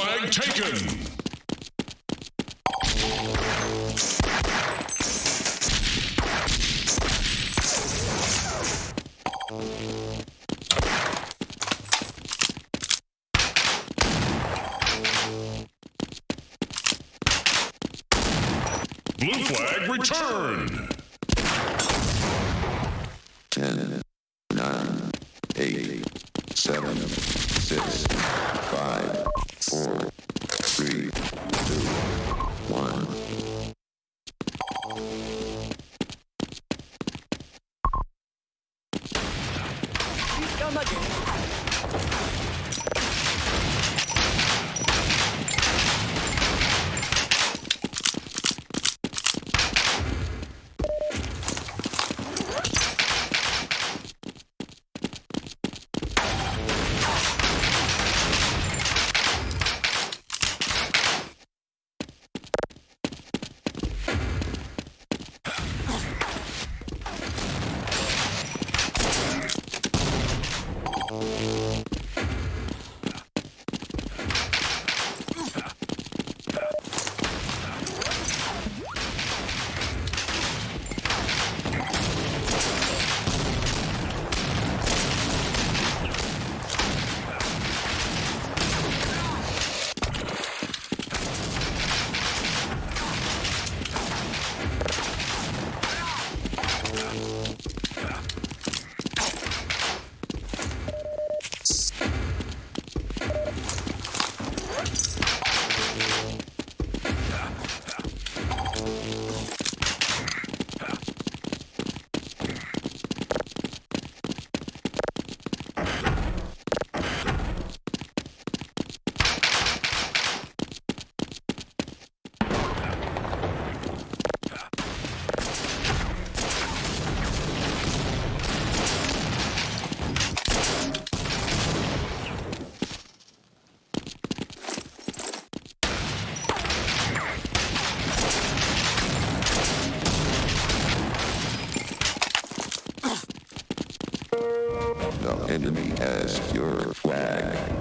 Flag taken. Blue flag returned. the enemy has your flag.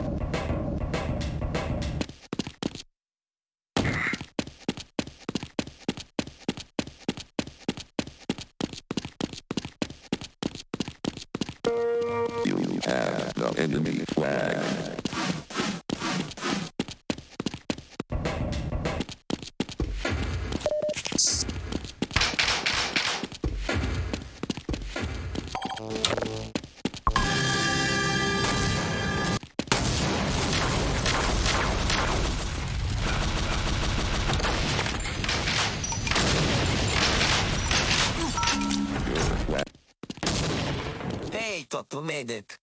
tutto Medet.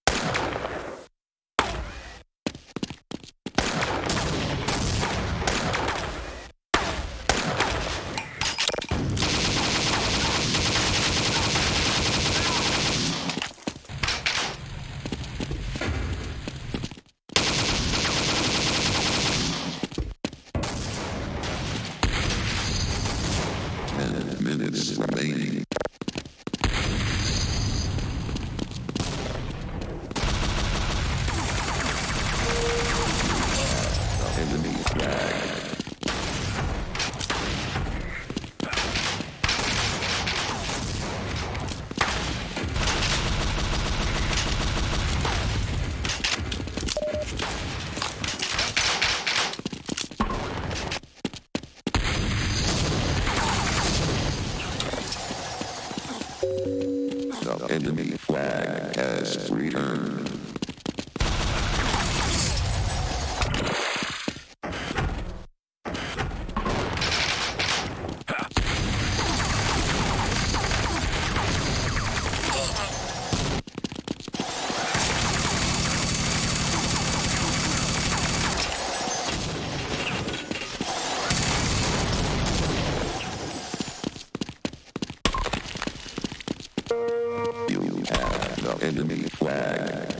enemy flag.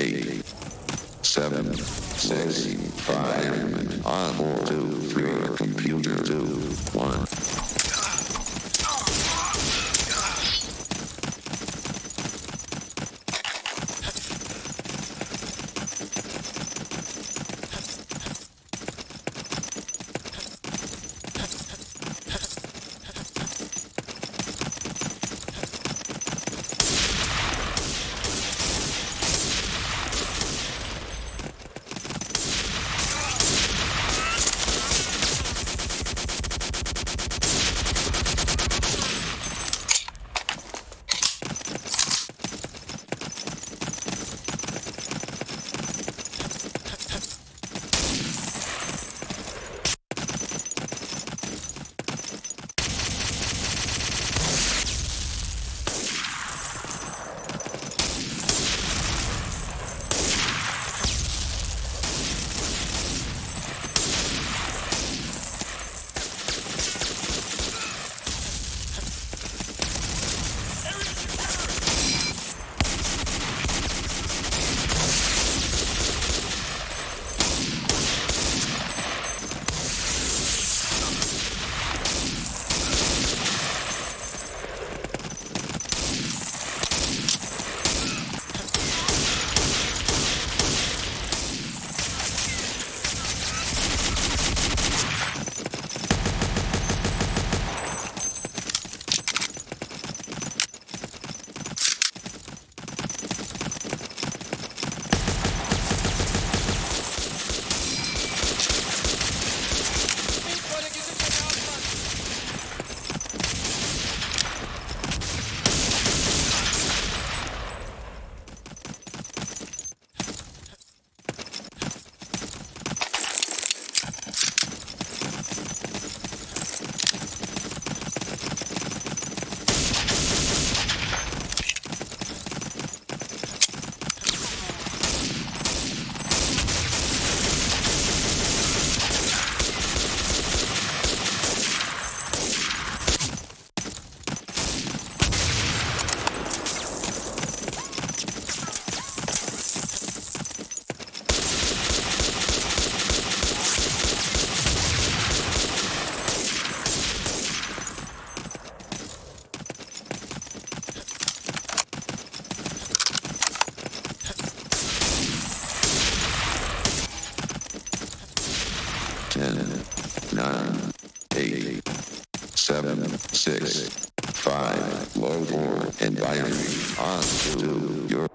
Eight, seven, six, five, on four, two, three, computer, two, one. Five, low four, environment on to your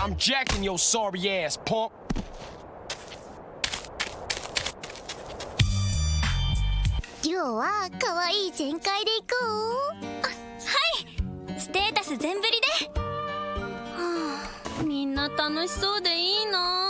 I'm jacking your sorry ass, punk. 今日は可愛い全開で行こう。あはい。ステータス全振りで。はあみんな楽しそうでいいな。